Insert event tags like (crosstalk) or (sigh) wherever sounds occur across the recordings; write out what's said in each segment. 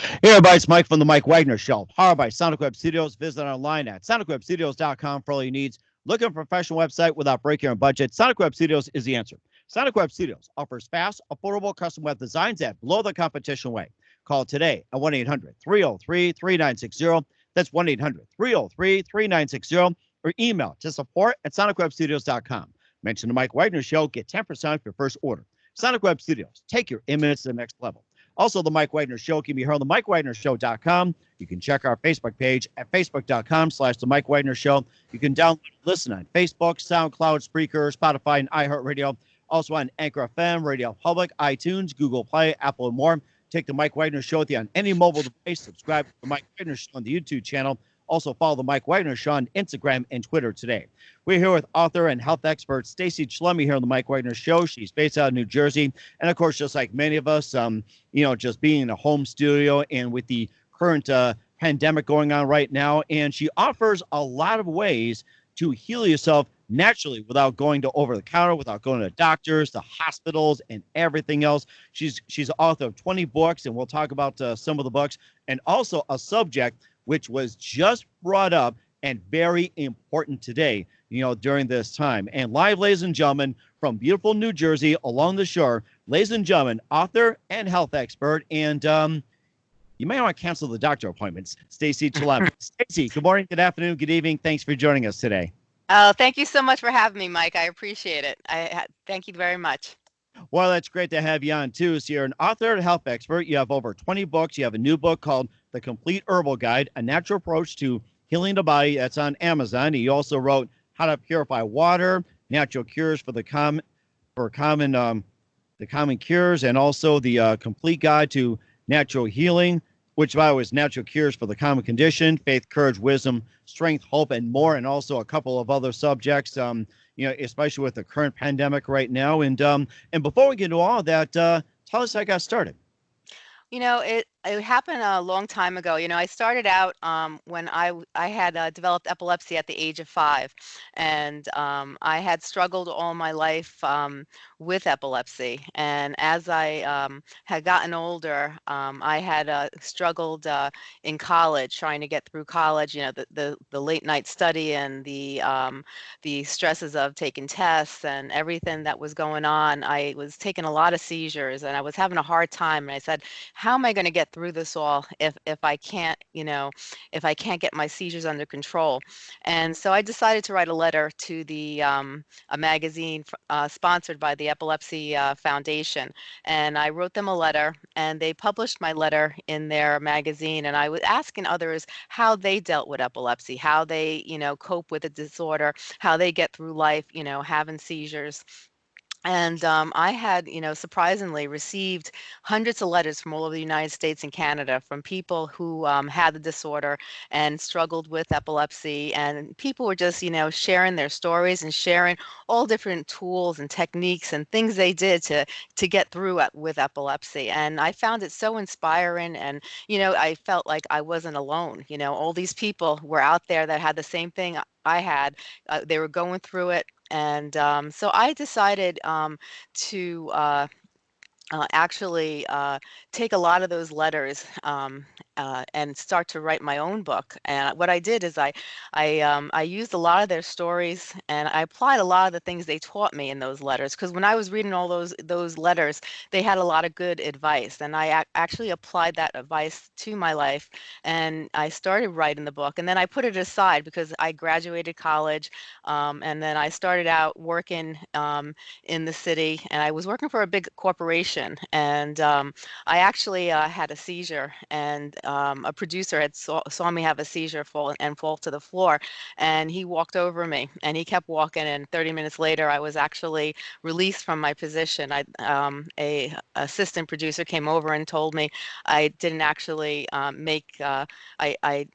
Hey everybody, it's Mike from the Mike Wagner Show, powered by Sonic Web Studios. Visit online at sonicwebstudios.com for all your needs. Looking for a professional website without breaking your budget? Sonic Web Studios is the answer. Sonic Web Studios offers fast, affordable custom web designs at below the competition way. Call today at 1 800 303 3960. That's 1 800 303 3960 or email to support at sonicwebstudios.com. Mention the Mike Wagner Show, get 10% off your first order. Sonic Web Studios, take your image to the next level. Also, the Mike Wagner Show can be heard on the MikeWagnerShow.com. You can check our Facebook page at Facebook.com slash the Mike Wagner Show. You can download and listen on Facebook, SoundCloud, Spreaker, Spotify, and iHeartRadio. Also on Anchor FM, Radio Public, iTunes, Google Play, Apple, and more. Take the Mike Wagner Show with you on any mobile device. Subscribe to the Mike Wagner Show on the YouTube channel. Also, follow the Mike Wagner Show on Instagram and Twitter today. We're here with author and health expert Stacy Chillemi here on the Mike Wagner Show. She's based out of New Jersey, and of course, just like many of us, um, you know, just being in a home studio and with the current uh, pandemic going on right now, and she offers a lot of ways to heal yourself naturally without going to over the counter, without going to doctors, to hospitals, and everything else. She's she's author of 20 books, and we'll talk about uh, some of the books, and also a subject which was just brought up and very important today, you know, during this time. And live, ladies and gentlemen, from beautiful New Jersey along the shore, ladies and gentlemen, author and health expert, and um, you may want to cancel the doctor appointments, Stacy Chillemi. (laughs) Stacy, good morning, good afternoon, good evening. Thanks for joining us today. Oh, thank you so much for having me, Mike. I appreciate it. I thank you very much. Well, that's great to have you on too. So you're an author and health expert. You have over 20 books. You have a new book called The Complete Herbal Guide: A Natural Approach to Healing the Body. That's on Amazon. He also wrote How to Purify Water, Natural Cures for the common for common um, the common cures, and also the uh, Complete Guide to Natural Healing, which by the way is natural cures for the common condition, faith, courage, wisdom, strength, hope, and more, and also a couple of other subjects. Um, you know, especially with the current pandemic right now. And um, and before we get into all that, uh, tell us how I got started. You know, it it happened a long time ago. You know, I started out um, when I I had uh, developed epilepsy at the age of five, and um, I had struggled all my life um, with epilepsy. And as I um, had gotten older, um, I had uh, struggled uh, in college, trying to get through college. You know, the the, the late night study and the um, the stresses of taking tests and everything that was going on. I was taking a lot of seizures, and I was having a hard time. And I said, "How am I going to get through this all if if I can't, you know, if I can't get my seizures under control. And so I decided to write a letter to the um, a magazine uh, sponsored by the Epilepsy uh, Foundation, and I wrote them a letter, and they published my letter in their magazine. And I was asking others how they dealt with epilepsy, how they, you know, cope with the disorder, how they get through life, you know, having seizures and um, I had, you know, surprisingly received hundreds of letters from all over the United States and Canada from people who um, had the disorder and struggled with epilepsy. And people were just, you know, sharing their stories and sharing all different tools and techniques and things they did to to get through it with epilepsy. And I found it so inspiring. And you know, I felt like I wasn't alone. You know, all these people were out there that had the same thing I had. Uh, they were going through it and um, so I decided um, to uh, uh, actually uh, take a lot of those letters um, uh, and start to write my own book. And what I did is I, I, um, I used a lot of their stories and I applied a lot of the things they taught me in those letters. Because when I was reading all those those letters, they had a lot of good advice, and I ac- actually applied that advice to my life. And I started writing the book, and then I put it aside because I graduated college, um, and then I started out working um, in the city, and I was working for a big corporation, and um, I actually uh, had a seizure and um, a producer had saw, saw me have a seizure fall and fall to the floor and he walked over me and he kept walking and 30 minutes later i was actually released from my position. I um, a assistant producer came over and told me i didn't actually um, make uh, I, I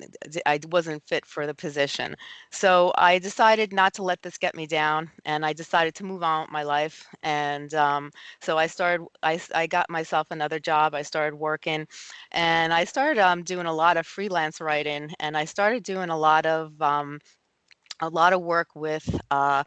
i wasn't fit for the position. So i decided not to let this get me down and i decided to move on with my life and um, so i started I, I got myself another job i started working and i started um, doing a lot of freelance writing, and I started doing a lot of um, a lot of work with uh,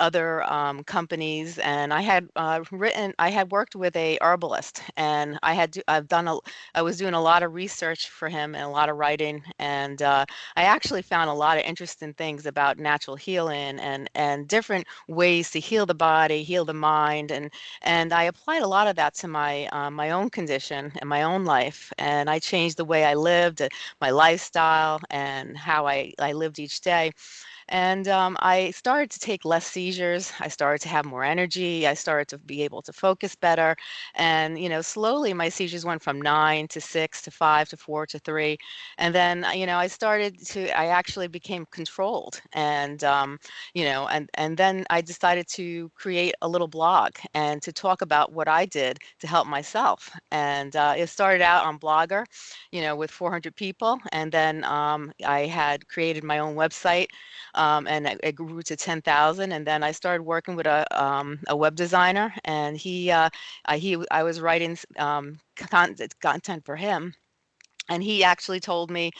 other um, companies, and I had uh, written, I had worked with a herbalist, and I had, do, I've done a, I was doing a lot of research for him and a lot of writing, and uh, I actually found a lot of interesting things about natural healing and and different ways to heal the body, heal the mind, and and I applied a lot of that to my uh, my own condition and my own life, and I changed the way I lived, uh, my lifestyle, and how I I lived each day. And um, I started to take less seizures. I started to have more energy. I started to be able to focus better. And, you know, slowly my seizures went from nine to six to five to four to three. And then, uh, you know, I started to, I actually became controlled. And, um, you know, and, and then I decided to create a little blog and to talk about what I did to help myself. And uh, it started out on Blogger, you know, with 400 people. And then um, I had created my own website um, and it, it, grew to 10,000. And then I started working with a, um, a web designer, and he, uh, I, he, I was writing um, content, content for him and he actually told me,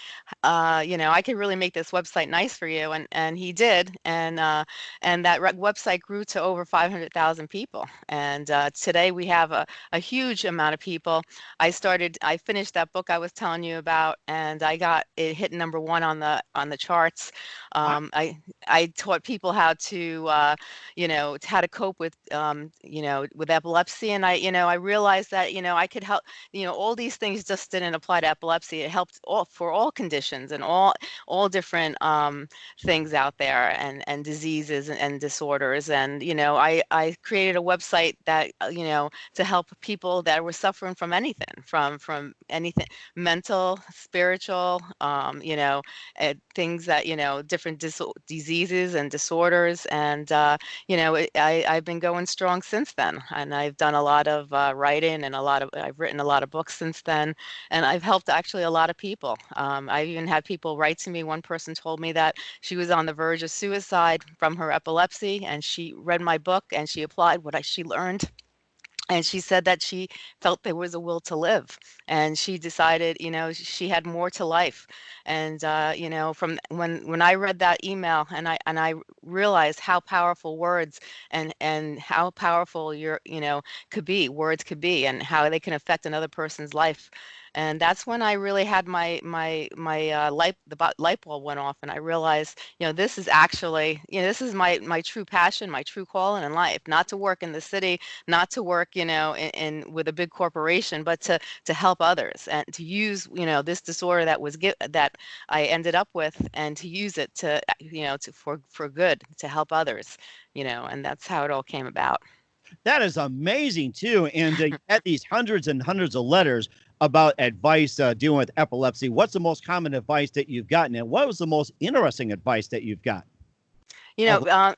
uh, you know, I could really make this website nice for you, and and he did, and uh, and that website grew to over 500,000 people, and uh, today we have a, a huge amount of people. I started, I finished that book I was telling you about, and I got it hit number one on the on the charts. Um, I I taught people how to, uh, you know, how to cope with, um, you know, with epilepsy, and I, you know, I realized that, you know, I could help, you know, all these things just didn't apply to epilepsy epilepsy. It helped all for all conditions and all all different um, things out there and and diseases and, and, disorders. And you know, I I created a website that uh, you know to help people that were suffering from anything, from from anything mental, spiritual, um, you know, things that you know different dis- diseases and disorders. And uh, you know, it, I I've been going strong since then, and I've done a lot of uh, writing and a lot of I've written a lot of books since then, and I've helped actually actually a lot of people. Um, I even had people write to me. One person told me that she was on the verge of suicide from her epilepsy, and she read my book and she applied what I, she learned and she said that she felt there was a will to live and she decided you know she had more to life and uh, you know from when when i read that email and i and i realized how powerful words and and how powerful your you know could be words could be and how they can affect another person's life and that's when I really had my my my uh, light the light bulb went off, and I realized, you know, this is actually, you know, this is my my true passion, my true calling in life. Not to work in the city, not to work, you know, in, in with a big corporation, but to to help others and to use, you know, this disorder that was get, that I ended up with, and to use it to, you know, to for for good, to help others, you know, and that's how it all came about. That is amazing too. And uh, (laughs) at these hundreds and hundreds of letters about advice uh, dealing with epilepsy, what's the most common advice that you've gotten, and what was the most interesting advice that you've got? You know, uh,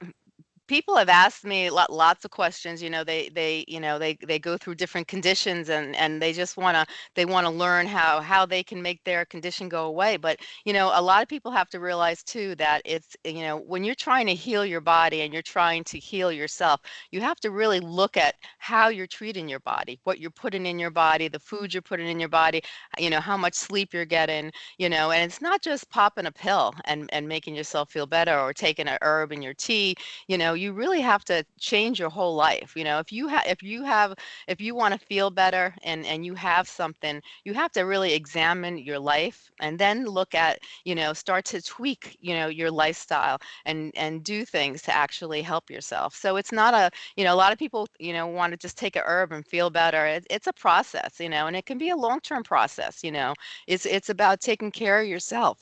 people have asked me lots of questions you know they they you know they they go through different conditions and and they just want to they want to learn how how they can make their condition go away. But you know a lot of people have to realize too that it's you know when you're trying to heal your body and you're trying to heal yourself you have to really look at how you're treating your body what you're putting in your body the food you're putting in your body uh, you know how much sleep you're getting you know and it's not just popping a pill and and making yourself feel better or taking a herb in your tea you know you really have to change your whole life you know if you have if you have if you want to feel better and and you have something you have to really examine your life and then look at you know start to tweak you know your lifestyle and and do things to actually help yourself so it's not a you know a lot of people you know want to just take a herb and feel better it, it's a process you know and it can be a long-term process you know it's it's about taking care of yourself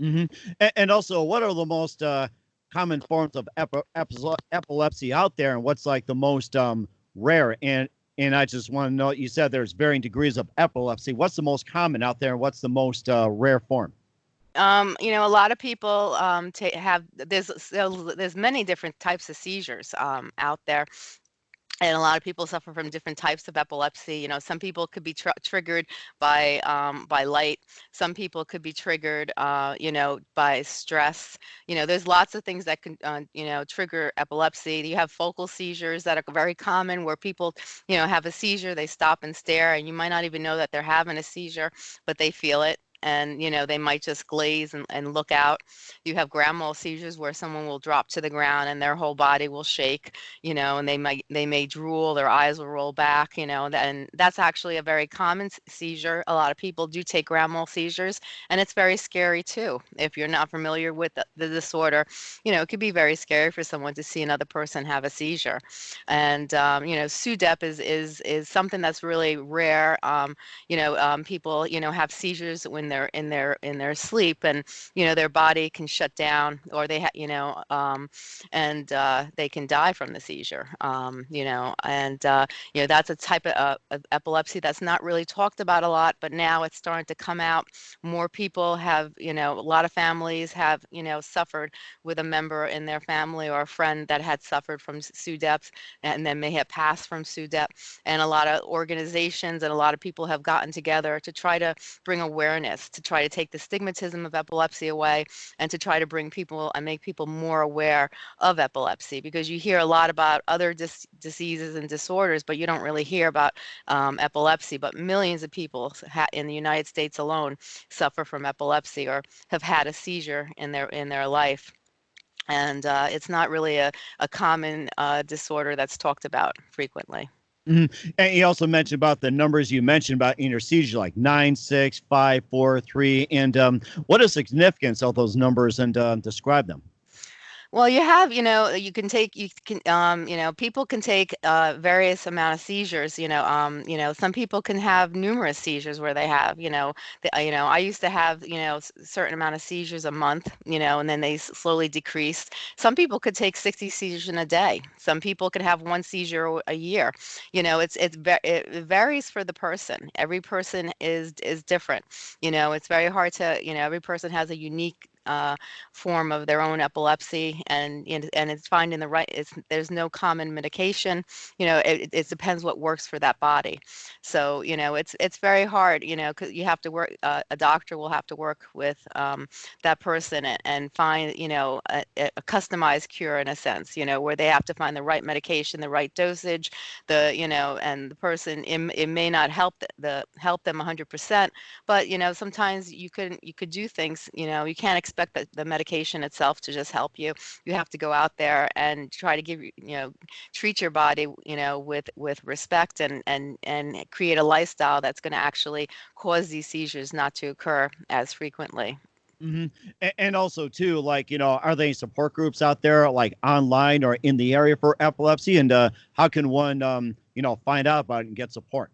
mm-hmm. and, and also what are the most uh common forms of epi- epilepsy out there and what's like the most um, rare. And and I just want to know you said there's varying degrees of epilepsy. What's the most common out there and what's the most uh, rare form? Um, you know, a lot of people um, ta- have there's there's many different types of seizures um, out there and a lot of people suffer from different types of epilepsy. You know, some people could be tr- triggered by um, by light. Some people could be triggered, uh, you know, by stress. You know, there's lots of things that can, uh, you know, trigger epilepsy. You have focal seizures that are very common, where people, you know, have a seizure, they stop and stare, and you might not even know that they're having a seizure, but they feel it and you know they might just glaze and, and look out. You have grand mal seizures where someone will drop to the ground and their whole body will shake you know and they might they may drool their eyes will roll back you know and that's actually a very common seizure. A lot of people do take grand mal seizures and it's very scary too. If you're not familiar with the, the disorder you know it could be very scary for someone to see another person have a seizure. And um, you know SUDEP is is is something that's really rare. Um, you know um, people you know have seizures when they're in their in their sleep and you know their body can shut down or they have you know um, and uh, they can die from the seizure um, you know and uh, you know that's a type of, uh, of epilepsy that's not really talked about a lot but now it's starting to come out. More people have you know a lot of families have you know suffered with a member in their family or a friend that had suffered from SUDEP and then may have passed from SUDEP and a lot of organizations and a lot of people have gotten together to try to bring awareness, to try to take the stigmatism of epilepsy away, and to try to bring people and make people more aware of epilepsy. Because you hear a lot about other dis- diseases and disorders, but you don't really hear about um, epilepsy. But millions of people in the United States alone suffer from epilepsy or have had a seizure in their in their life and uh, it's not really a, a common uh, disorder that's talked about frequently. Mm-hmm. And you also mentioned about the numbers you mentioned about in your seizure, like nine, six, five, four, three, and um, what is significance of those numbers, and uh, describe them. Well, you have, you know, you can take, you can, um, you know, people can take uh, various amount of seizures. You know, um, you know, some people can have numerous seizures where they have, you know, the, uh, you know, I used to have, you know, certain amount of seizures a month, you know, and then they slowly decreased. Some people could take 60 seizures in a day. Some people could have one seizure a year. You know, it's it's it varies for the person. Every person is is different. You know, it's very hard to, you know, every person has a unique uh, form of their own epilepsy and and it's finding the right it's there's no common medication you know it, it depends what works for that body. So you know it's it's very hard you know because you have to work uh, a doctor will have to work with um, that person and, and, find you know a, a, customized cure in a sense you know where they have to find the right medication the right dosage the you know and the person it, it may not help the, the help them 100% but you know sometimes you could you could do things you know you can't expect expect the, the medication itself to just help you. You have to go out there and try to give you know treat your body you know with with respect and and and create a lifestyle that's going to actually cause these seizures not to occur as frequently. Mm-hmm. And also, too, like you know, are there any support groups out there, like online or in the area for epilepsy? And uh, how can one, um, you know, find out about it and get support?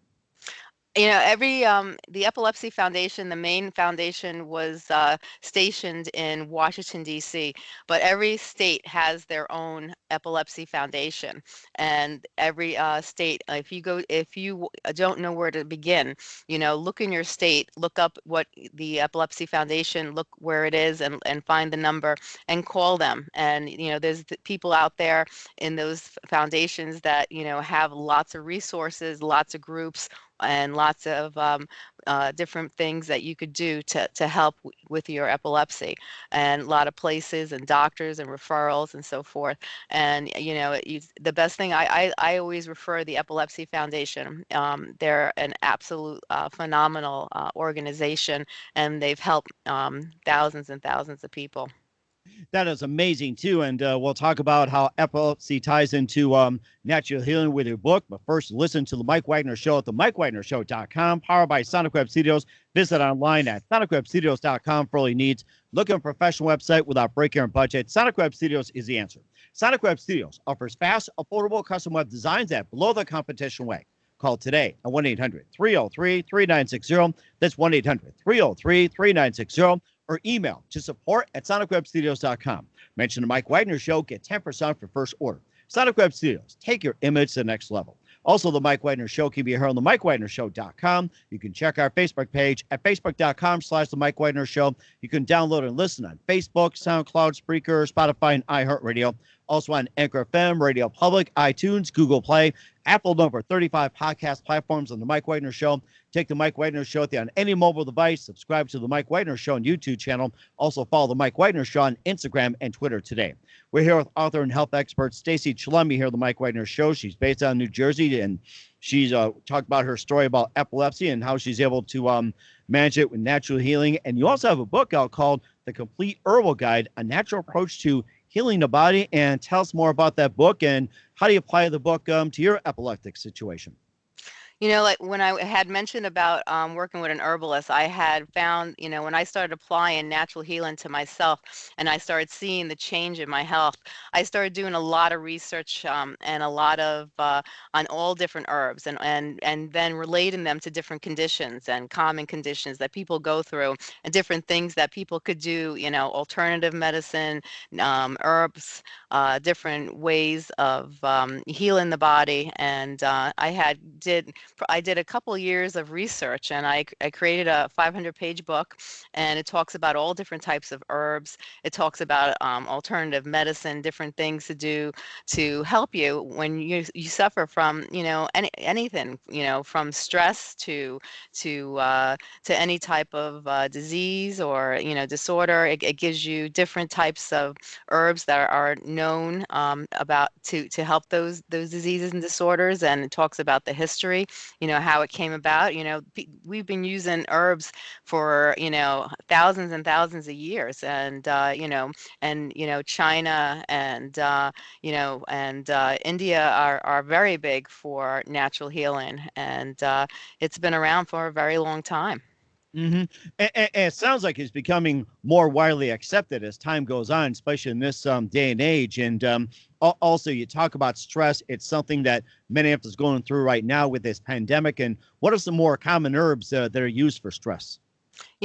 You know every um, the epilepsy foundation the main foundation was uh, stationed in washington d.c but every state has their own epilepsy foundation and every uh, state if you go if you uh, don't know where to begin you know look in your state look up what the epilepsy foundation look where it is and, and find the number and call them and you know there's people out there in those foundations that you know have lots of resources lots of groups and lots of um, uh, different things that you could do to, to help with your epilepsy and a lot of places and doctors and referrals and so forth. And you know you, the best thing I, I, I always refer the epilepsy foundation um, they're an absolute uh, phenomenal uh, organization and they've helped um, thousands and thousands of people that is amazing too. And uh, we'll talk about how epilepsy ties into um, natural healing with your book. But first, listen to the Mike Wagner Show at the MikeWagnerShow.com, powered by Sonic Web Studios. Visit online at SonicWebStudios.com for all your needs. Look at a professional website without breaking your budget. Sonic Web Studios is the answer. Sonic Web Studios offers fast, affordable custom web designs at below the competition way. Call today at 1 800 303 3960. That's 1 800 303 3960 or email to support at sonicwebstudios.com. Mention the Mike Wagner Show, get 10% for first order. Sonic Web Studios, take your image to the next level. Also, the Mike Wagner Show can be heard on the MikeWagnerShow.com. You can check our Facebook page at Facebook.com slash the Mike Wagner Show. You can download and listen on Facebook, SoundCloud, Spreaker, Spotify, and iHeartRadio. Also on Anchor FM, Radio Public, iTunes, Google Play, Apple number 35 podcast platforms on the Mike Wagner Show. Take the Mike Wagner Show with you on any mobile device. Subscribe to the Mike Wagner Show on YouTube channel. Also follow the Mike Wagner Show on Instagram and Twitter today. We're here with author and health expert Stacy Chillemi here at the Mike Wagner Show. She's based out of New Jersey and she's uh, talked about her story about epilepsy and how she's able to um, manage it with natural healing. And you also have a book out called The Complete Herbal Guide, a natural approach to healing the body. And tell us more about that book and how do you apply the book um, to your epileptic situation? You know, like when I had mentioned about um, working with an herbalist, I had found, you know, when I started applying natural healing to myself and I started seeing the change in my health, I started doing a lot of research um, and a lot of uh, on all different herbs and, and, and then relating them to different conditions and common conditions that people go through and different things that people could do, you know, alternative medicine, um, herbs, uh, different ways of um, healing the body. And uh, I had did I did a couple years of research and I, I created a 500 page book and it talks about all different types of herbs. It talks about um, alternative medicine, different things to do to help you when you, you suffer from, you know, any, anything, you know, from stress to, to, uh, to any type of uh, disease or, you know, disorder. It, it, gives you different types of herbs that are, known um, about to, to help those, those diseases and disorders. And it talks about the history you know, how it came about. You know, we've been using herbs for, you know, thousands and thousands of years. And, uh, you know, and, you know, China and, uh, you know, and uh, India are, are very big for natural healing. And uh, it's been around for a very long time. Mm-hmm. And, and, it sounds like it's becoming more widely accepted as time goes on, especially in this um, day and age. And um, also, you talk about stress. It's something that of us going through right now with this pandemic. And what are some more common herbs uh, that are used for stress?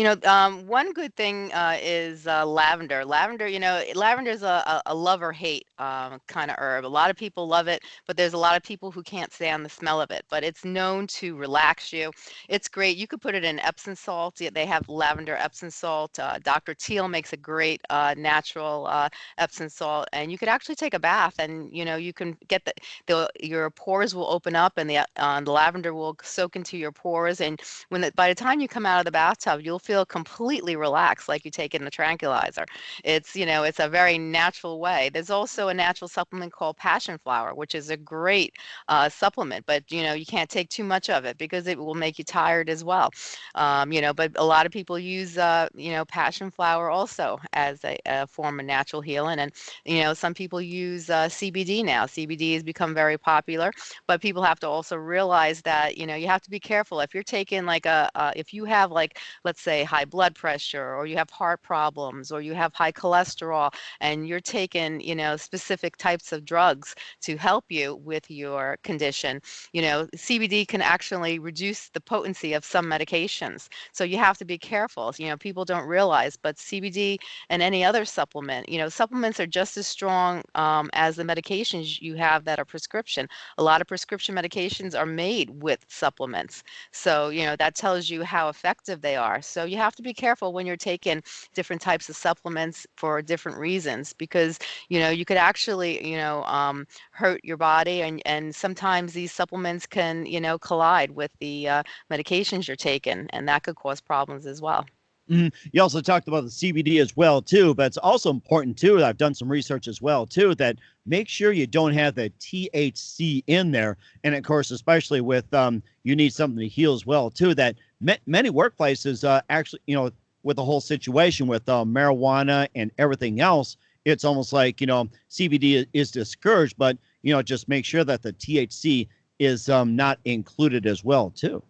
You know, um, one good thing uh, is uh, lavender. Lavender, you know, lavender is a, a, love or hate um, kind of herb. A lot of people love it, but there's a lot of people who can't stand the smell of it. But it's known to relax you. It's great. You could put it in Epsom salt. They have lavender Epsom salt. Uh, Dr. Teal makes a great uh, natural uh, Epsom salt, and you could actually take a bath, and you know, you can get the, the your pores will open up, and the uh, the lavender will soak into your pores, and when the, by the time you come out of the bathtub, you'll feel completely relaxed like you take in the tranquilizer. It's, you know, it's a very natural way. There's also a natural supplement called passion flower, which is a great uh, supplement, but, you know, you can't take too much of it because it will make you tired as well. Um, you know, but a lot of people use, uh, you know, passion flower also as a, a, form of natural healing. And, you know, some people use uh, CBD now. CBD has become very popular, but people have to also realize that, you know, you have to be careful. If you're taking like a, if you have like, let's say, say high blood pressure or you have heart problems or you have high cholesterol and you're taking you know specific types of drugs to help you with your condition you know cbd can actually reduce the potency of some medications. So you have to be careful you know people don't realize but cbd and any other supplement you know supplements are just as strong um, as the medications you have that are prescription. A lot of prescription medications are made with supplements. So you know that tells you how effective they are. So you have to be careful when you're taking different types of supplements for different reasons because, you know, you could actually, you know, um, hurt your body and, and sometimes these supplements can, you know, collide with the uh, medications you're taking and that could cause problems as well. Mm-hmm. You also talked about the CBD as well too, but it's also important too. I've done some research as well too that make sure you don't have the THC in there, and of course, especially with um, you need something to heal as well too. That many workplaces uh, actually, you know, with the whole situation with uh, marijuana and everything else, it's almost like you know CBD is discouraged, but you know just make sure that the THC is um, not included as well too.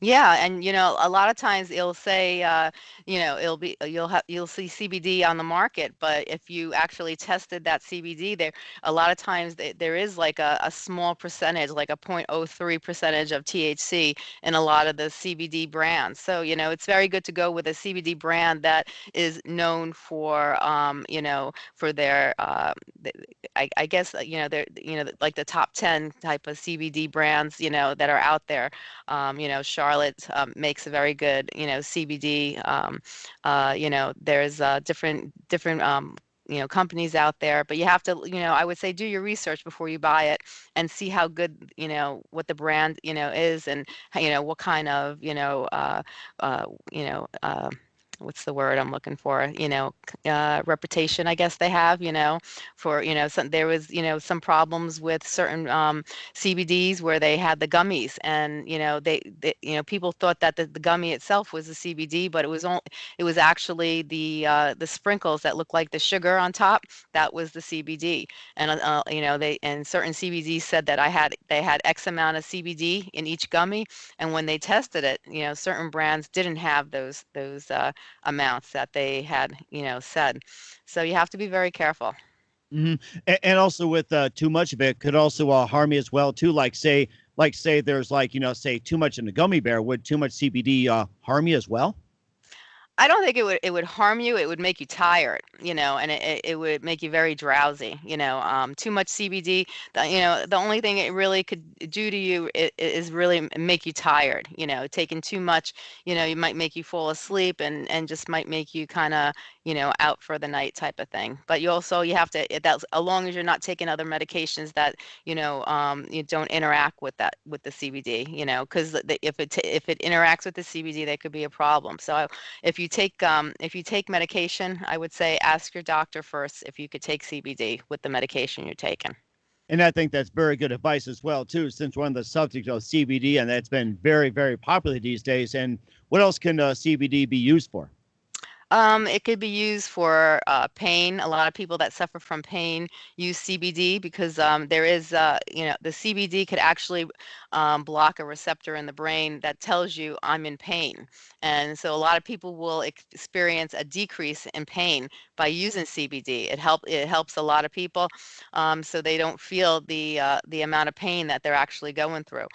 Yeah, and you know, a lot of times it'll say, uh, you know, it'll be you'll have you'll see CBD on the market, but if you actually tested that CBD, there a lot of times th- there is like a, a small percentage, like a 0.03 percentage of THC in a lot of the CBD brands. So you know, it's very good to go with a CBD brand that is known for, um, you know, for their, uh, I, I guess uh, you know, they're you know like the top 10 type of CBD brands, you know, that are out there. Um, you know, Charlotte um, makes a very good, you know, CBD. Um, uh, you know, there's uh, different different um, you know companies out there but you have to you know i would say do your research before you buy it and see how good you know what the brand you know is and you know what kind of you know uh, uh, you know uh, what's the word I'm looking for? You know, uh, reputation, I guess they have, you know, for, you know, some, there was, you know, some problems with certain um, CBDs where they had the gummies and, you know, they, they you know, people thought that the, the gummy itself was the CBD, but it was only, it was actually the, uh, the sprinkles that looked like the sugar on top. That was the CBD. And, uh, uh, you know, they, and certain CBDs said that I had, they had X amount of CBD in each gummy. And when they tested it, you know, certain brands didn't have those, those, uh, amounts that they had, you know, said. So you have to be very careful. hmm And, and also with uh, too much of it could also uh, harm you as well too. Like say, like say there's like you know say too much in the gummy bear. Would too much CBD uh, harm you as well? I don't think it would it would harm you. It would make you tired, you know, and it, it would make you very drowsy, you know. Um, too much CBD, the, you know, the only thing it really could do to you i- i- is really make you tired, you know. Taking too much, you know, you might make you fall asleep and and just might make you kind of, you know, out for the night type of thing. But you also you have to that's as long as you're not taking other medications that, you know, um, you don't interact with that with the CBD, you know, because if it if it interacts with the CBD, that could be a problem. So if you take um, if you take medication, I would say ask your doctor first if you could take CBD with the medication you're taking. And I think that's very good advice as well too, since one of the subjects of CBD and that's been very very popular these days. And what else can uh, CBD be used for? Um, it could be used for uh, pain. A lot of people that suffer from pain use CBD because um, there is, uh, you know, the CBD could actually um, block a receptor in the brain that tells you I'm in pain. And so a lot of people will experience a decrease in pain by using CBD. It help it helps a lot of people, um, so they don't feel the uh, the amount of pain that they're actually going through.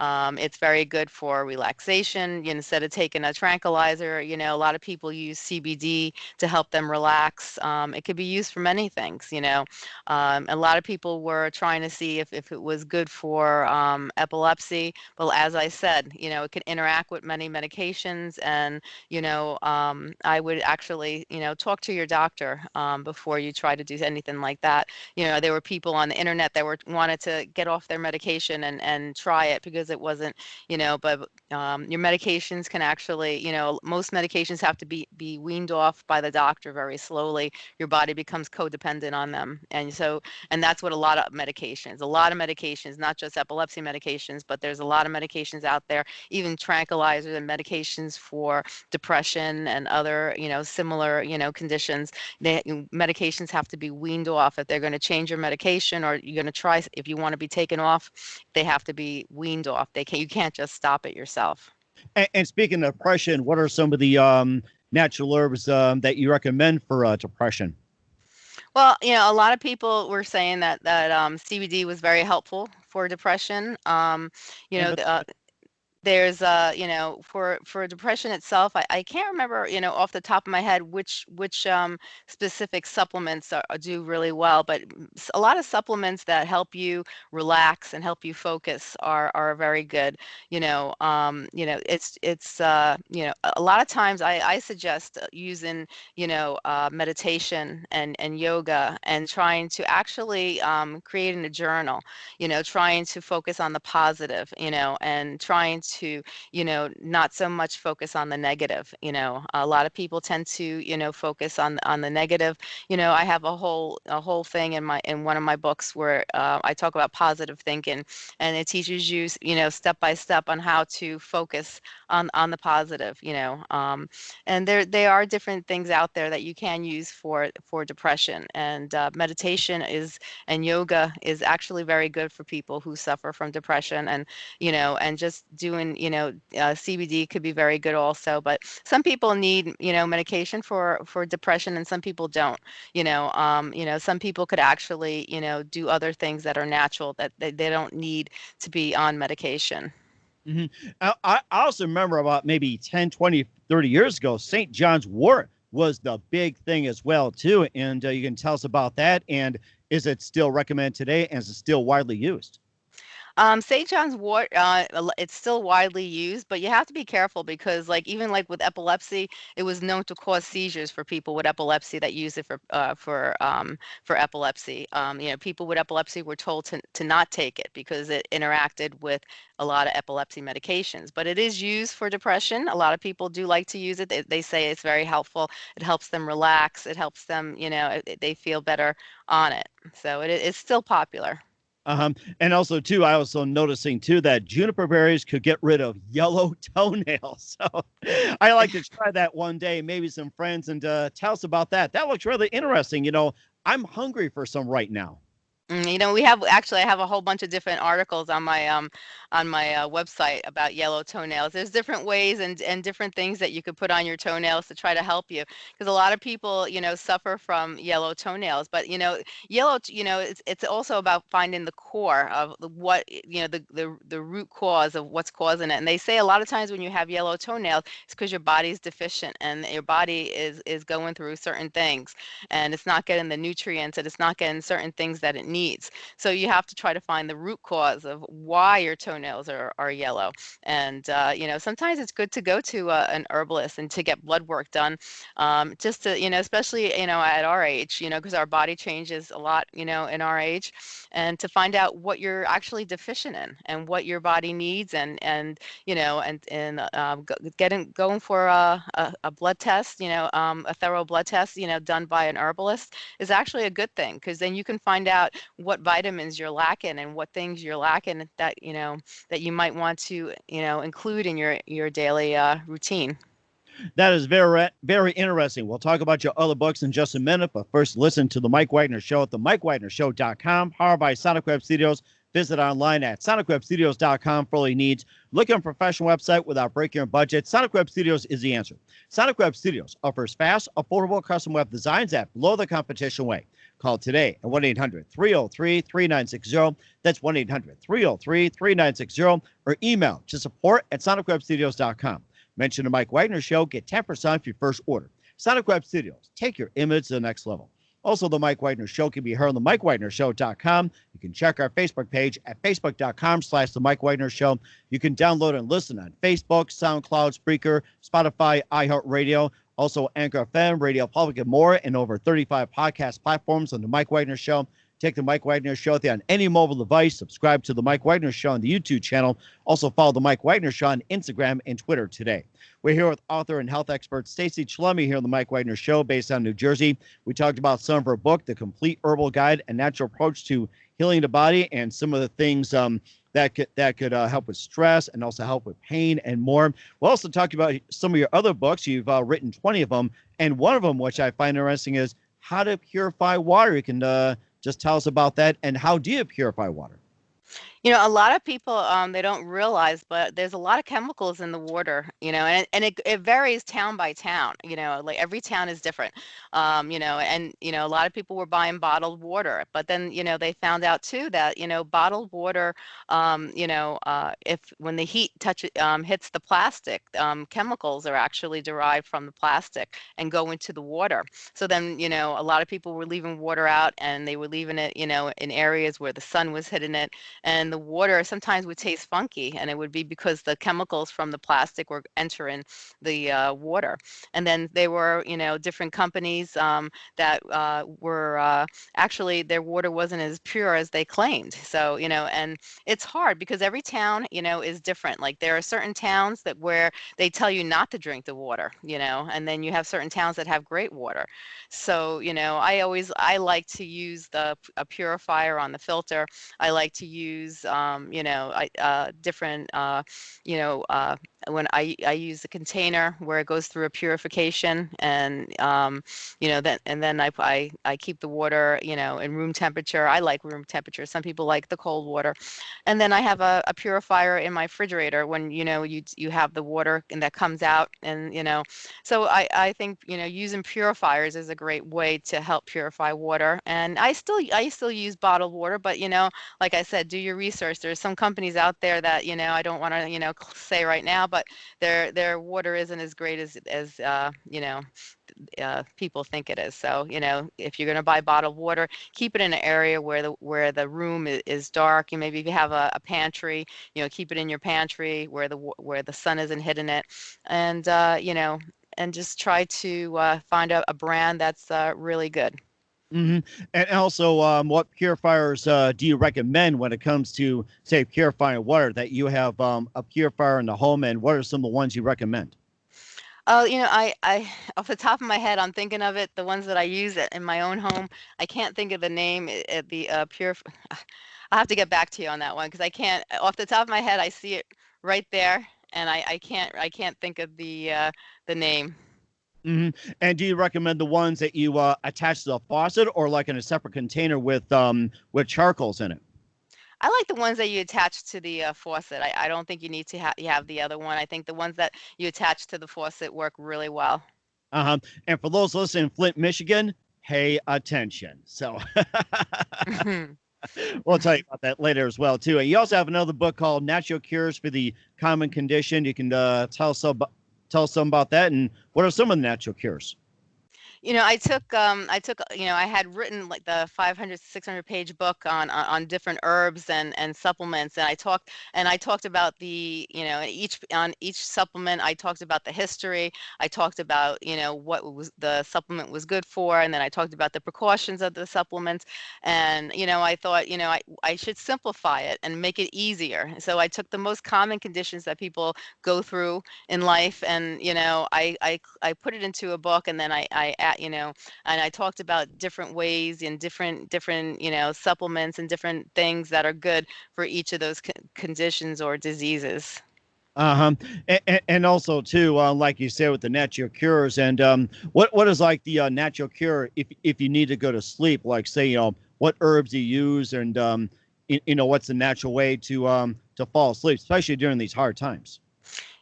Um, it's very good for relaxation. You know, instead of taking a tranquilizer, you know, a lot of people use CBD to help them relax. Um, it could be used for many things, you know. Um, a lot of people were trying to see if, if it was good for um, epilepsy. Well, as I said, you know, it can interact with many medications. And, you know, um, I would actually, you know, talk to your doctor um, before you try to do anything like that. You know, there were people on the internet that were wanted to get off their medication and, and try it because it wasn't, you know, but um, your medications can actually, you know, most medications have to be, be weaned off by the doctor very slowly. Your body becomes codependent on them. And so, and that's what a lot of medications, a lot of medications, not just epilepsy medications, but there's a lot of medications out there, even tranquilizers and medications for depression and other, you know, similar, you know, conditions. They, medications have to be weaned off if they're going to change your medication or you're going to try, if you want to be taken off, they have to be weaned off. They can, you can't just stop it yourself. And, and speaking of depression, what are some of the um, natural herbs um, that you recommend for uh, depression? Well, you know, a lot of people were saying that that um, CBD was very helpful for depression. Um, you know, the, uh, there's uh you know for for depression itself I, I can't remember you know off the top of my head which which um specific supplements are, do really well but a lot of supplements that help you relax and help you focus are are very good you know um you know it's it's uh you know a a lot of times I I suggest uh, using you know uh meditation and and yoga and trying to actually um creating a journal you know trying to focus on the positive you know and trying to you know not so much focus on the negative you know a lot of people tend to you know focus on on the negative. You know i have a whole a whole thing in my in one of my books where uh, i talk about positive thinking and it teaches you you know step by step on how to focus on on the positive you know um, and there they are different things out there that you can use for for depression and uh, meditation is and yoga is actually very good for people who suffer from depression and you know and just doing you know uh, cbd could be very good also but some people need you know medication for for depression and some people don't you know um you know some people could actually you know do other things that are natural that they, they don't need to be on medication Mhm. I, I I also remember about maybe 10, 20, 30 years ago, St. John's wort was the big thing as well too. And uh, you can tell us about that. And is it still recommended today? And is it still widely used? Um, St. John's wort, uh, it's still widely used, but you have to be careful because, like, even like with epilepsy, it was known to cause seizures for people with epilepsy that use it for uh, for um, for epilepsy. Um, you know, people with epilepsy were told to to not take it because it interacted with a lot of epilepsy medications. But it is used for depression. A lot of people do like to use it. They, they say it's very helpful. It helps them relax. It helps them, you know, it- they feel better on it. So it, it's still popular. Um, and also too, I also noticing too that juniper berries could get rid of yellow (laughs) toenails. So I like to try that one day, maybe some friends, and uh, tell us about that. That looks really interesting. You know, I'm hungry for some right now. Mm, You know, we have actually I have a whole bunch of different articles on my um on my uh, website about yellow toenails. There's different ways and and different things that you could put on your toenails to try to help you because a lot of people, you know, suffer from yellow toenails. But you know, yellow, you know, it's it's also about finding the core of what you know the the the root cause of what's causing it. And they say a lot of times when you have yellow toenails, it's because your body's deficient and your body is is going through certain things and it's not getting the nutrients and it's not getting certain things that it needs. So you have to try to find the root cause of why your toenails are, are yellow. And, uh, you know, sometimes it's good to go to uh, an herbalist and to get blood work done um, just to, you know, especially, you know, at our age, you know, because our body changes a lot, you know, in our age and to find out what you're actually deficient in and what your body needs and, and, you know, and, and uh, getting, going for a, a, a blood test, you know, um, a thorough blood test, you know, done by an herbalist is actually a good thing because then you can find out what vitamins you're lacking and what things you're lacking that you know that you might want to you know include in your your daily uh, routine That is very, very interesting. We'll talk about your other books in just a minute, but first, listen to the Mike Wagner Show at the mike wagner MikeWagnerShow.com, powered by Sonic Web Studios. Visit online at sonicwebstudios.com for all your needs. Looking for a professional website without breaking your budget? Sonic Web Studios is the answer. Sonic Web Studios offers fast, affordable custom web designs at below the competition way. Call today at 1 800 303 3960. That's 1 800 303 3960. Or email to support at sonicwebstudios.com. Mention the Mike Wagner Show, get 10% off your first order. Sonic Web Studios, take your image to the next level. Also, the Mike Wagner Show can be heard on the MikeWagnerShow.com. You can check our Facebook page at Facebook.com slash the Mike Wagner Show. You can download and listen on Facebook, SoundCloud, Spreaker, Spotify, iHeartRadio, also Anchor FM, Radio Public, and more, and over 35 podcast platforms on the Mike Wagner Show. Take the Mike Wagner Show with you on any mobile device. Subscribe to the Mike Wagner Show on the YouTube channel. Also follow the Mike Wagner Show on Instagram and Twitter today. We're here with author and health expert Stacy Chillemi here on the Mike Wagner Show, based on New Jersey. We talked about some of her book, The Complete Herbal Guide and Natural Approach to Healing the Body, and some of the things um, that could that could uh, help with stress and also help with pain and more. We'll also talk about some of your other books. You've uh, written 20 of them, and one of them, which I find interesting, is How to Purify Water. You can uh, just tell us about that and how do you purify water? You know, a lot of people um, they don't realize, but there's a lot of chemicals in the water. You know, and and it it varies town by town. You know, like every town is different. Um, you know, and you know, a lot of people were buying bottled water, but then you know they found out too that you know bottled water, um, you know, uh, if when the heat touch um, hits the plastic, um, chemicals are actually derived from the plastic and go into the water. So then you know, a lot of people were leaving water out, and they were leaving it, you know, in areas where the sun was hitting it and the water sometimes would taste funky and it would be because the chemicals from the plastic were entering the uh, water. And then there were you know different companies um, that uh, were uh, actually their water wasn't as pure as they claimed. So you know and it's hard because every town you know is different. Like there are certain towns that where they tell you not to drink the water you know and then you have certain towns that have great water. So you know i always i like to use the a purifier on the filter. I like to use, um, you know, I, uh, different, uh, you know, uh, when I, I use the container where it goes through a purification and, um, you know, then, and then I, I, I keep the water, you know, in room temperature. I like room temperature. Some people like the cold water. And then I have a, a purifier in my refrigerator when, you know, you, you have the water and that comes out and, you know, so I, I think, you know, using purifiers is a great way to help purify water. And I still, I still use bottled water, but, you know, like I said, do your research. There's some companies out there that you know I don't want to you know (laughs) say right now, but their their water isn't as great as as uh, you know uh, people think it is. So you know, if you're going to buy bottled water, keep it in an area where the where the room is, dark. You maybe if you have a, a, pantry, you know, keep it in your pantry where the where the sun isn't hitting it, and uh, you know, and just try to uh, find a, a, brand that's uh, really good. Mm-hmm. And also, um, what purifiers uh, do you recommend when it comes to, say, purifying water? That you have um, a purifier in the home, and what are some of the ones you recommend? Oh, you know, I, I, (laughs) off the top of my head, I'm thinking of it. The ones that I use in my own home, I can't think of the name. At the uh, pure, (laughs) I'll have to get back to you on that one because I can't. Off the top of my head, I see it right there, and I, I can't, I can't think of the, uh, the name. Mm-hmm. And do you recommend the ones that you uh, attach to the faucet, or like in a separate container with um with charcoals in it? I like the ones that you attach to the uh, faucet. I, I don't think you need to ha- you have the other one. I think the ones that you attach to the faucet work really well. Uh huh. And for those listening in Flint, Michigan, pay attention. So. Mm-hmm. (laughs) we'll tell you about that later as well too. And you also have another book called Natural Cures for the Common Condition. You can uh, tell us about, tell us some about that and what are some of the natural cures? You know, I took, um, I took, you know, I had written like the 500, 600 page book on, on, on different herbs and, and supplements. And I talked, and I talked about the, you know, each, on each supplement, I talked about the history. I talked about, you know, what was the supplement was good for. And then I talked about the precautions of the supplements. And, you know, I thought, you know, I, I should simplify it and make it easier. So I took the most common conditions that people go through in life. And, you know, I, I, I put it into a book and then I, I at, you know, and I talked about different ways and different different you know supplements and different things that are good for each of those conditions or diseases. Uh-huh. And, and also too, uh, like you said, with the natural cures and um, what, what is like the uh, natural cure if, if you need to go to sleep, like say, you know, what herbs you use and, um, you, you know, what's the natural way to, um, to fall asleep, especially during these hard times.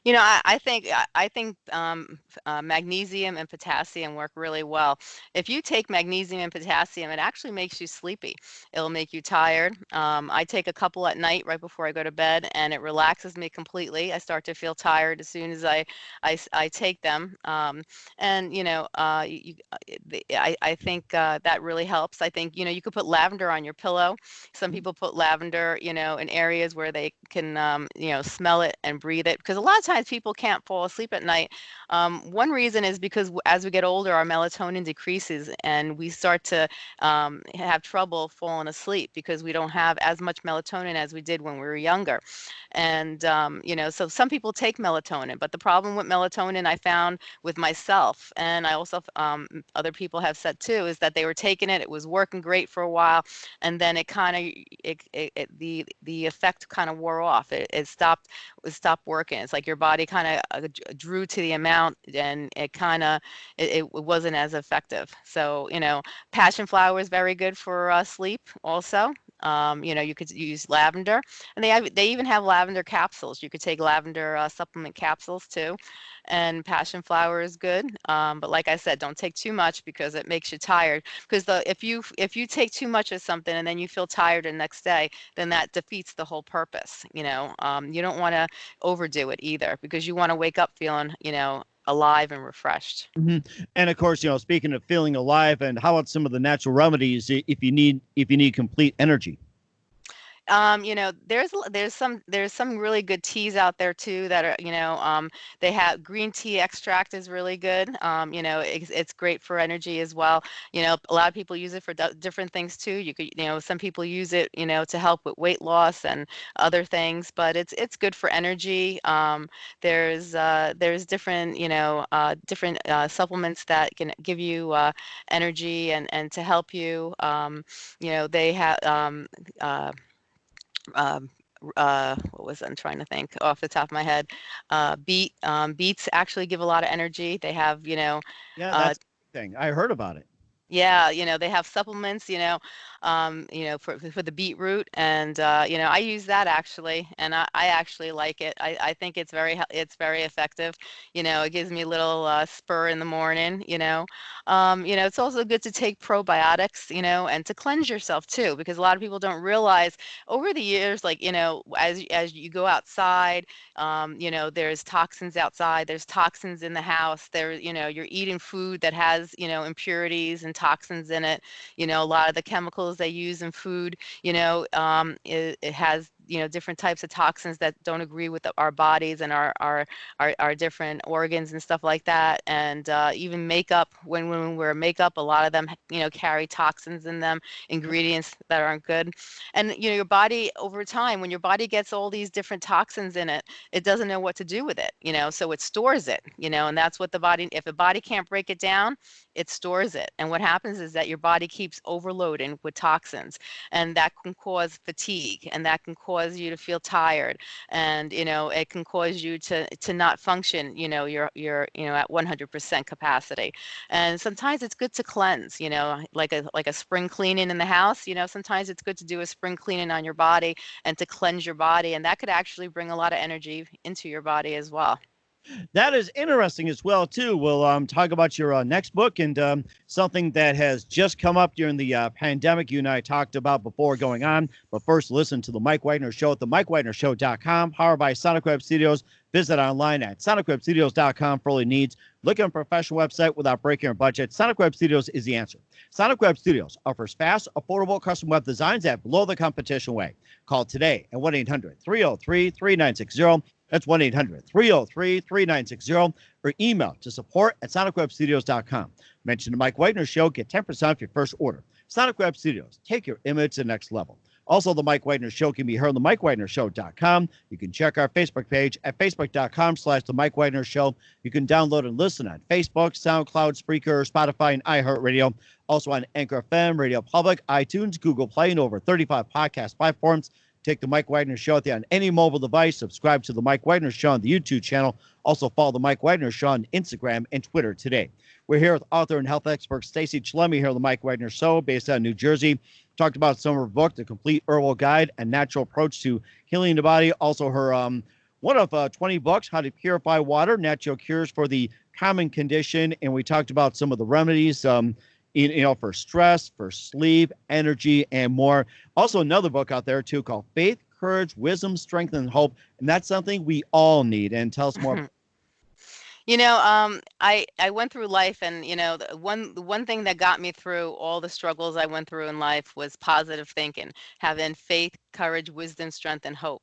You know, I, I think I think um, uh, magnesium and potassium work really well. If you take magnesium and potassium, it actually makes you sleepy. It'll make you tired. Um, I take a couple at night right before I go to bed, and it relaxes me completely. I start to feel tired as soon as I I, I take them. Um, and you know, uh, you, uh, I I think uh, that really helps. I think you know you could put lavender on your pillow. Some mm-hmm. people put lavender, you know, in areas where they can um, you know smell it and breathe it because a lot of times sometimes people can't fall asleep at night. Um, one reason is because as we get older, our melatonin decreases and we start to um, have trouble falling asleep because we don't have as much melatonin as we did when we were younger. And, um, you know, so some people take melatonin, but the problem with melatonin I found with myself, and I also, um, other people have said too, is that they were taking it, it was working great for a while, and then it kind of, it, it, it, the, the effect kind of wore off. It, it stopped, it stopped working. It's like your body kind of uh, drew to the amount and it kind of it, it, wasn't as effective. So you know passion flower is very good for uh, sleep also um, you know you could use lavender and they have they even have lavender capsules. You could take lavender uh, supplement capsules too and passion flower is good um, but like i said don't take too much because it makes you tired because the if you if you take too much of something and then you feel tired the next day then that defeats the whole purpose you know um, you don't want to overdo it either because you want to wake up feeling you know alive and refreshed. Mm-hmm. And of course, you know, speaking of feeling alive, and how about some of the natural remedies if you need if you need complete energy? Um, you know, there's there's some there's some really good teas out there too that are you know um, they have green tea extract is really good. Um, you know, it's, it's great for energy as well. You know, a lot of people use it for different things too. You could you know some people use it you know to help with weight loss and other things, but it's it's good for energy. Um, there's uh, there's different you know uh, different uh, supplements that can give you uh, energy and and to help you. Um, you know, they have um, uh, um, uh, what was I'm trying to think off the top of my head. Uh, beet um, beets actually give a lot of energy. They have you know. Yeah, uh that's uh, thing. I heard about it. Yeah, you know, they have supplements, you know, um, you know, for for the beetroot, and uh, you know, I use that actually, and I, I actually like it. I, I think it's very it's very effective. You know, it gives me a little uh, spur in the morning. You know, um, you know, it's also good to take probiotics. You know, and to cleanse yourself too, because a lot of people don't realize over the years, like you know, as as you go outside, um, you know, there's toxins outside, there's toxins in the house. There, you know, you're eating food that has you know impurities and toxins in it. You know, a lot of the chemicals they use in food, you know, um, it, it has you know different types of toxins that don't agree with the, our bodies and our, our our our different organs and stuff like that and uh, even makeup when we wear makeup a lot of them you know carry toxins in them ingredients that aren't good and you know your body over time when your body gets all these different toxins in it it doesn't know what to do with it you know so it stores it you know and that's what the body if the body can't break it down it stores it and what happens is that your body keeps overloading with toxins and that can cause fatigue and that can cause you to feel tired and you know it can cause you to to not function you know you're you're you know at 100% capacity. And sometimes it's good to cleanse you know like a like a spring cleaning in the house you know sometimes it's good to do a spring cleaning on your body and to cleanse your body and that could actually bring a lot of energy into your body as well That is interesting as well too. We'll um, talk about your uh, next book and um, something that has just come up during the uh, pandemic. You and I talked about before going on. But first, listen to the Mike Wagner Show at the MikeWagnerShow.com, powered by Sonic Web Studios. Visit online at SonicWebStudios.com for all your needs. Look at a professional website without breaking your budget. Sonic Web Studios is the answer. Sonic Web Studios offers fast, affordable custom web designs at below the competition way. Call today at 1 800 303 3960 that's 1 800 303 3960 or email to support at sonicwebstudios.com. Mention the Mike Wagner Show, get 10% off your first order. Sonic Web Studios, take your image to the next level. Also, the Mike Wagner Show can be heard on the MikeWagnerShow.com. You can check our Facebook page at Facebook.com slash The Mike Wagner Show. You can download and listen on Facebook, SoundCloud, Spreaker, Spotify, and iHeartRadio. Also on Anchor FM, Radio Public, iTunes, Google Play, and over 35 podcast platforms. Take the Mike Wagner Show with you on any mobile device. Subscribe to the Mike Wagner Show on the YouTube channel. Also follow the Mike Wagner Show on Instagram and Twitter today. We're here with author and health expert Stacy Chillemi here on the Mike Wagner Show, based out of New Jersey. Talked about some of her book, The Complete Herbal Guide A Natural Approach to Healing the Body. Also, her um, one of uh, 20 books, How to Purify Water, Natural Cures for the Common Condition. And we talked about some of the remedies. Um, you, know, for stress, for sleep, energy, and more. Also, another book out there too called Faith, Courage, Wisdom, Strength, and Hope, and that's something we all need. And tell us more. Mm-hmm. You know, um, I I went through life, and you know, the one the one thing that got me through all the struggles I went through in life was positive thinking, having faith, courage, wisdom, strength, and hope.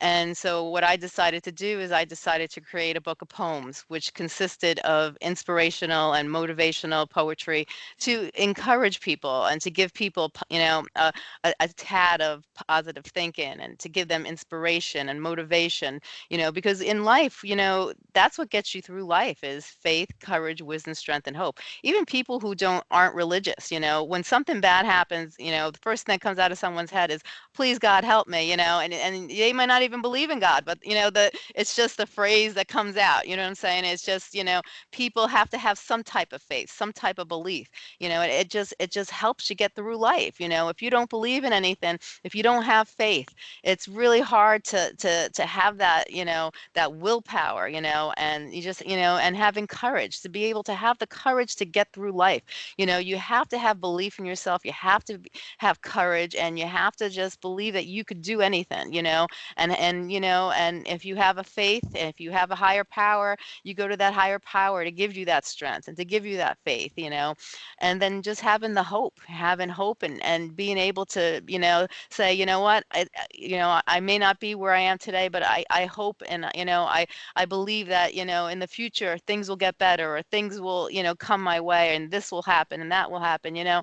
And so, what I decided to do is I decided to create a book of poems, which consisted of inspirational and motivational poetry to encourage people and to give people, you know, a, a, a tad of positive thinking and to give them inspiration and motivation you know because in life you know that's what gets you through life is faith courage wisdom strength and hope. Even people who don't aren't religious you know when something bad happens you know the first thing that comes out of someone's head is please god help me you know and and they might not even believe in god but you know the it's just the phrase that comes out you know what i'm saying? It's just you know people have to have some type of faith some type of belief you know it, it just it just helps you get through life you know? If you don't believe in anything if you don't have faith it's really hard to to to have that you know that willpower you know and you just you know and having courage to be able to have the courage to get through life. You know you have to have belief in yourself you have to have courage and you have to just believe that you could do anything you know and and you know and if you have a faith if you have a higher power you go to that higher power to give you that strength and to give you that faith you know and then just having the hope having hope and and being able to you know say you know what I, you know i may not be where i am today but i i hope and you know i i believe that you know in the future things will get better or things will you know come my way and this will happen and that will happen you know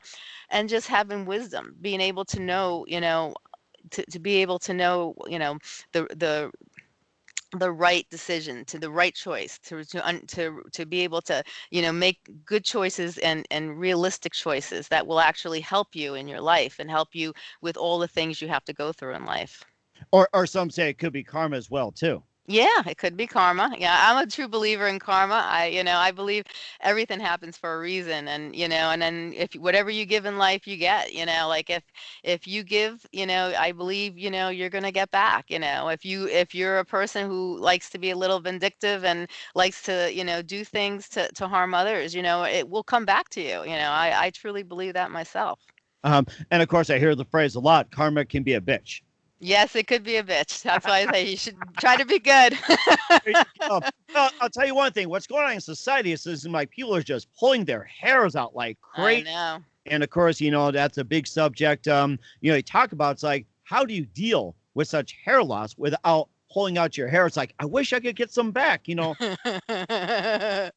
and just having wisdom being able to know you know to, to be able to know you know the the the right decision to the right choice to to to to be able to you know make good choices and and realistic choices that will actually help you in your life and help you with all the things you have to go through in life Or, or some say it could be karma as well too. Yeah, it could be karma. Yeah, I'm a true believer in karma. I, you know, I believe everything happens for a reason, and you know, and then if whatever you give in life, you get. You know, like if if you give, you know, I believe, you know, you're gonna get back. You know, if you if you're a person who likes to be a little vindictive and likes to, you know, do things to to harm others, you know, it will come back to you. You know, I I truly believe that myself. Um, and of course, I hear the phrase a lot: karma can be a bitch. Yes, it could be a bitch. (laughs) That's why I say you should try to be good. (laughs) Well, I'll tell you one thing: what's going on in society is, is like people are just pulling their hairs out like crazy. And of course, you know that's a big subject. Um, you know, you talk about it's like how do you deal with such hair loss without pulling out your hair? It's like I wish I could get some back. You know, (laughs)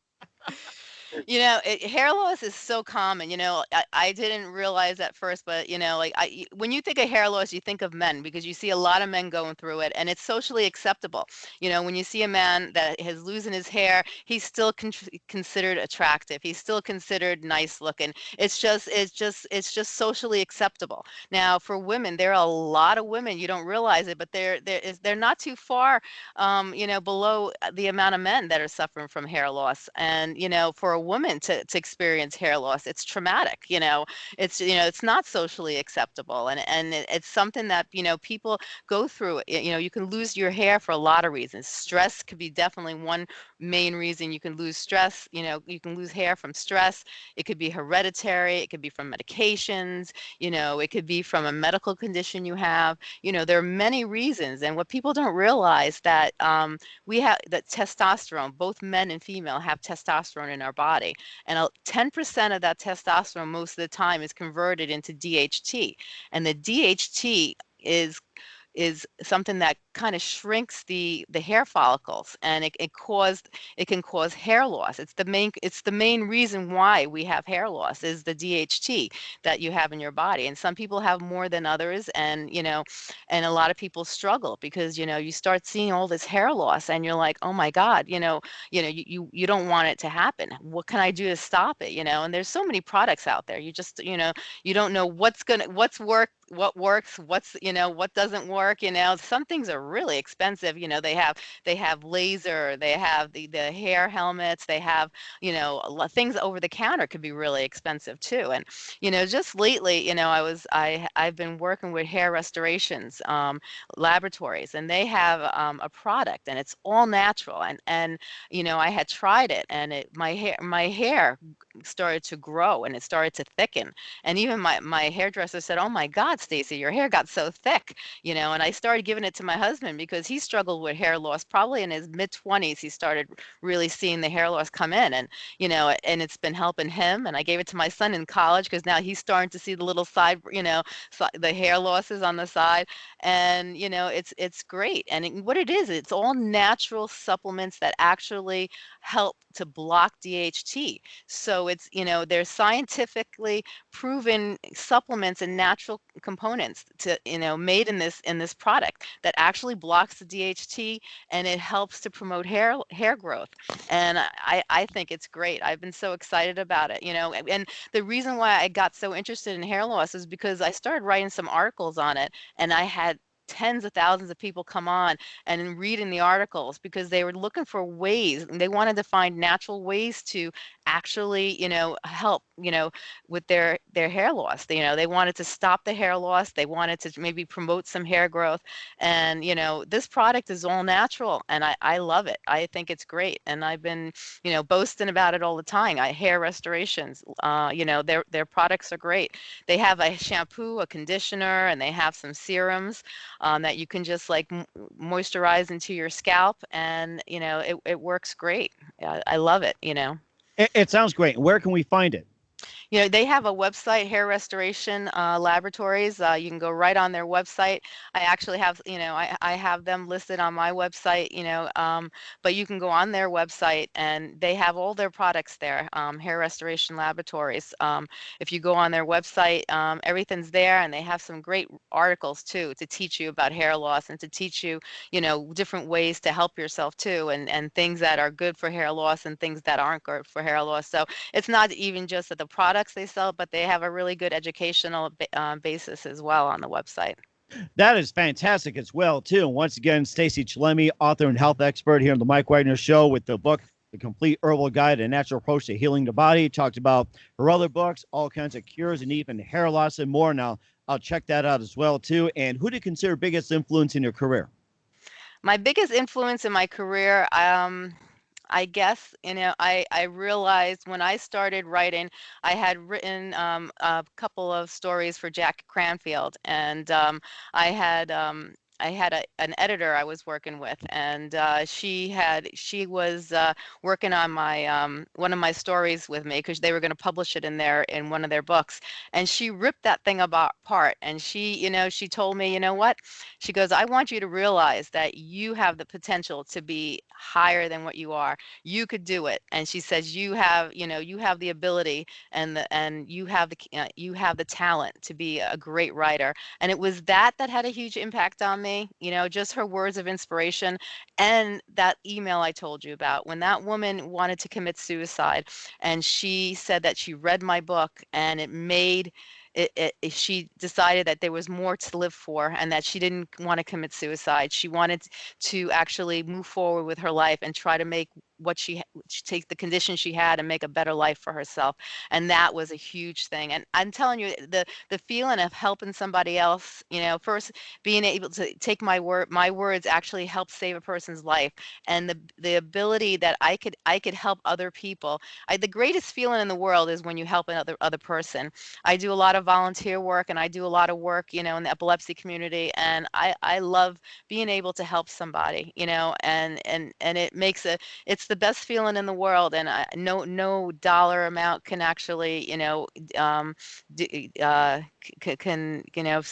You know, it, hair loss is so common. You know, I, I didn't realize at first, but you know, like I, when you think of hair loss, you think of men because you see a lot of men going through it, and it's socially acceptable. You know, when you see a man that is losing his hair, he's still con- considered attractive. He's still considered nice looking. It's just, it's just, it's just socially acceptable. Now, for women, there are a lot of women you don't realize it, but they're they're they're not too far um, you know, below uh, the amount of men that are suffering from hair loss. And, you know, for a woman to, to experience hair loss, it's traumatic, you know, it's, you know, it's not socially acceptable. And, and it, it's something that, you know, people go through, you know, you can lose your hair for a lot of reasons. Stress could be definitely one main reason you can lose stress. You know, you can lose hair from stress. It could be hereditary. It could be from medications. You know, it could be from a medical condition you have you know there are many reasons and what people don't realize that um, we have that testosterone both men and female have testosterone in our body and uh, 10% of that testosterone most of the time is converted into dht and the dht is is something that kind of shrinks the the hair follicles and it, it caused it can cause hair loss. It's the main it's the main reason why we have hair loss is the dht that you have in your body and some people have more than others and you know and a lot of people struggle because you know you start seeing all this hair loss and you're like oh my god you know you know you you, you don't want it to happen. What can i do to stop it? you know and there's so many products out there. You just you know you don't know what's gonna what's work what works what's you know what doesn't work you know some things are really expensive you know they have they have laser they have the the hair helmets they have you know things over the counter could be really expensive too and you know just lately you know i was i i've been working with hair restorations um, laboratories and they have um, a product and it's all natural and and you know i had tried it and it my hair my hair started to grow and it started to thicken. And even my my hairdresser said oh my god stacy your hair got so thick you know and i started giving it to my husband because he struggled with hair loss. Probably in his mid 20s he started really seeing the hair loss come in and you know and it's been helping him. And i gave it to my son in college because now he's starting to see the little side you know the hair losses on the side. And you know it's it's great. And it, what it is it's all natural supplements that actually help to block dht so it's you know they're scientifically proven supplements and natural components to you know made in this in this product that actually blocks the DHT and it helps to promote hair hair growth. And I I think it's great. I've been so excited about it you know and and the reason why I got so interested in hair loss is because I started writing some articles on it and I had tens of thousands of people come on and reading the articles because they were looking for ways they wanted to find natural ways to actually you know help you know with their their hair loss you know they wanted to stop the hair loss they wanted to maybe promote some hair growth and you know this product is all natural and i i love it i think it's great and i've been you know boasting about it all the time i hair restorations uh you know their their products are great they have a shampoo a conditioner and they have some serums um, that you can just like moisturize into your scalp and you know it, it works great I, I love it you know it, it sounds great. Where can we find it? You know, they have a website, Hair Restoration uh, Laboratories. Uh, you can go right on their website. I actually have, you know, I, I have them listed on my website, you know, um, but you can go on their website and they have all their products there, um, Hair Restoration Laboratories. Um, if you go on their website, um, everything's there and they have some great articles too to teach you about hair loss and to teach you, you know, different ways to help yourself too and, and things that are good for hair loss and things that aren't good for hair loss. So it's not even just that the products they sell, but they have a really good educational uh, basis as well on the website. That is fantastic as well, too. Once again, Stacy Chillemi, author and health expert here on the Mike Wagner Show with the book, The Complete Herbal Guide and Natural Approach to Healing the Body. Talked about her other books, all kinds of cures and even hair loss and more. Now, I'll check that out as well, too. And who do you consider biggest influence in your career? My biggest influence in my career, um, I guess, you know, I, I realized when I started writing, I had written um, a couple of stories for Jack Canfield, and um, I had um, I had a, an editor I was working with, and uh, she had she was uh, working on my um, one of my stories with me because they were going to publish it in their in one of their books, and she ripped that thing apart. And she, you know, she told me, you know what? She goes, I want you to realize that you have the potential to be higher than what you are. You could do it. And she says, you have, you know, you have the ability and the and you have the uh, you have the talent to be a great writer. And it was that that had a huge impact on me, you know, just her words of inspiration and that email I told you about. When that woman wanted to commit suicide and she said that she read my book and it made it, it, she decided that there was more to live for and that she didn't want to commit suicide. She wanted to actually move forward with her life and try to make what she, take the condition she had and make a better life for herself and that was a huge thing and i'm telling you the the feeling of helping somebody else you know first being able to take my word my words actually help save a person's life and the the ability that i could i could help other people I, the greatest feeling in the world is when you help another other person i do a lot of volunteer work and i do a lot of work you know in the epilepsy community and i i love being able to help somebody you know and and and it makes a it's it's the best feeling in the world, and I, no no dollar amount can actually you know um, d- uh, c- can you know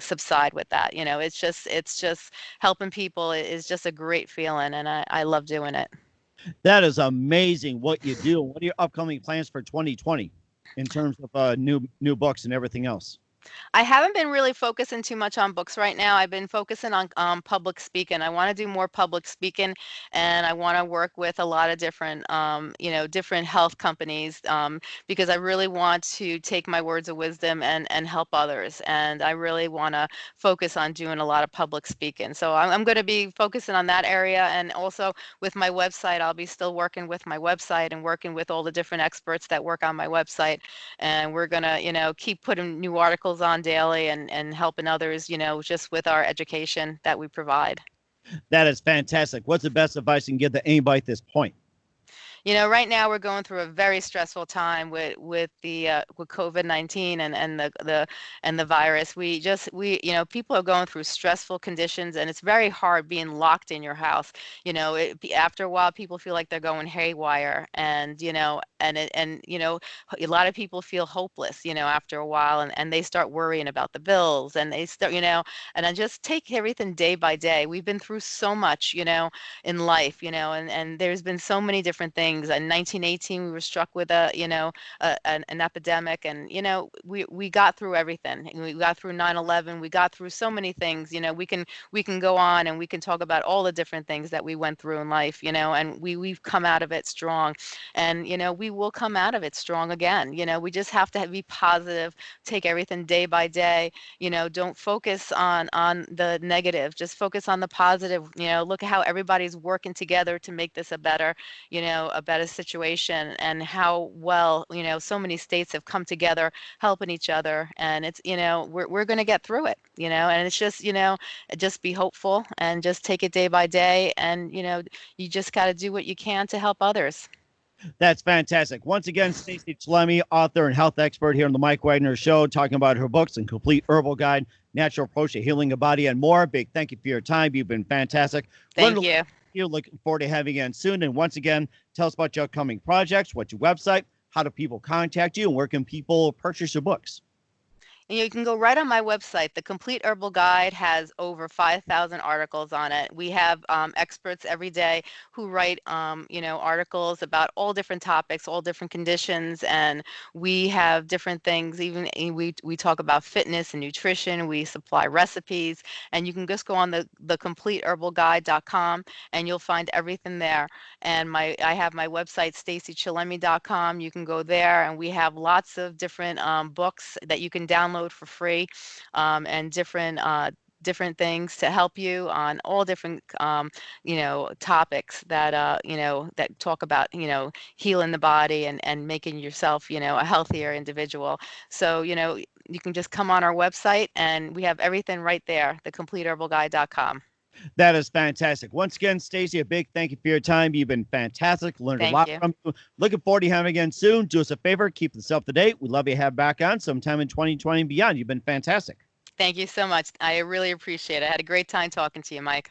subside with that. You know, it's just it's just helping people is just a great feeling, and I, I love doing it. That is amazing what you do. What are your upcoming plans for 2020 in terms of uh, new new books and everything else? I haven't been really focusing too much on books right now. I've been focusing on um, public speaking. I want to do more public speaking, and I want to work with a lot of different, um, you know, different health companies um, because I really want to take my words of wisdom and and help others. And I really want to focus on doing a lot of public speaking. So I'm, I'm going to be focusing on that area, and also with my website, I'll be still working with my website and working with all the different experts that work on my website. And we're gonna, you know, keep putting new articles on daily and, and helping others, you know, just with our education that we provide. That is fantastic. What's the best advice you can give to anybody at this point? You know, right now we're going through a very stressful time with with the uh, with COVID nineteen and and the the and the virus. We just we you know people are going through stressful conditions, and it's very hard being locked in your house. You know, it, after a while, people feel like they're going haywire, and you know, and it, and you know, a lot of people feel hopeless. You know, after a while, and and they start worrying about the bills, and they start you know, and I just take everything day by day. We've been through so much, you know, in life, you know, and and there's been so many different things things. In 1918, we were struck with a, you know, a, an, an, epidemic, and you know, we we got through everything. We got through 9/11. We got through so many things. You know, we can we can go on and we can talk about all the different things that we went through in life. You know, and we we've come out of it strong, and you know, we will come out of it strong again. You know, we just have to be positive, take everything day by day. You know, don't focus on on the negative. Just focus on the positive. You know, look at how everybody's working together to make this a better, you know, a better situation and how well you know so many states have come together helping each other and it's you know we're, we're going to get through it you know and it's just you know just be hopeful and just take it day by day and you know you just got to do what you can to help others that's fantastic. Once again, Stacy Chillemi, author and health expert here on the Mike Wagner Show, talking about her books and complete herbal guide, natural approach to healing the body, and more. Big thank you for your time. You've been fantastic. Thank Wonderful. you you. Looking forward to having you again soon. And once again, tell us about your upcoming projects, what's your website, how do people contact you, and where can people purchase your books? And you can go right on my website. The Complete Herbal Guide has over 5,000 articles on it. We have um, experts every day who write, um, you know, articles about all different topics, all different conditions, and we have different things. Even eh, we we talk about fitness and nutrition. We supply recipes, and you can just go on the the CompleteHerbalGuide.com, and you'll find everything there. And my I have my website stacychillemi.com. You can go there, and we have lots of different um, books that you can download download for free um, and different uh, different things to help you on all different um, you know topics that uh, you know that talk about you know healing the body and and making yourself you know a healthier individual. So you know you can just come on our website and we have everything right there thecompleteherbalguide.com That is fantastic. Once again, Stacy, a big thank you for your time. You've been fantastic. Learned Thank a lot you. from you. Looking forward to having you again soon. Do us a favor, keep this up to date. We'd love you to have back on sometime in 2020 and beyond. You've been fantastic. thank you so much i really appreciate it i had a great time talking to you mike